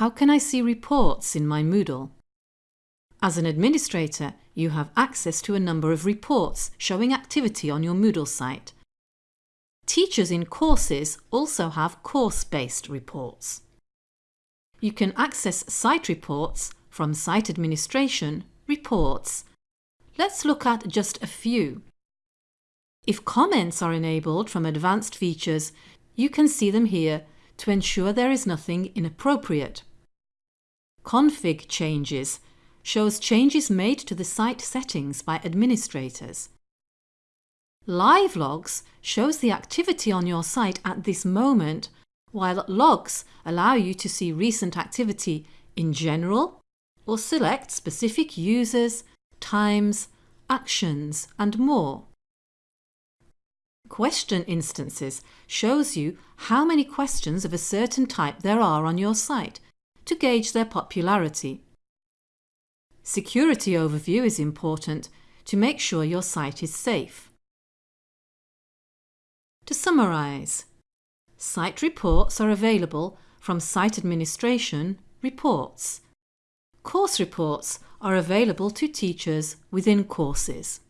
How can I see reports in my Moodle? As an administrator, you have access to a number of reports showing activity on your Moodle site. Teachers in courses also have course-based reports. You can access site reports from Site Administration, Reports. Let's look at just a few. If comments are enabled from Advanced Features, you can see them here to ensure there is nothing inappropriate. Config Changes shows changes made to the site settings by administrators. Live Logs shows the activity on your site at this moment while logs allow you to see recent activity in general or select specific users, times, actions and more. Question instances shows you how many questions of a certain type there are on your site to gauge their popularity. Security overview is important to make sure your site is safe. To summarise, Site reports are available from Site Administration Reports. Course reports are available to teachers within courses.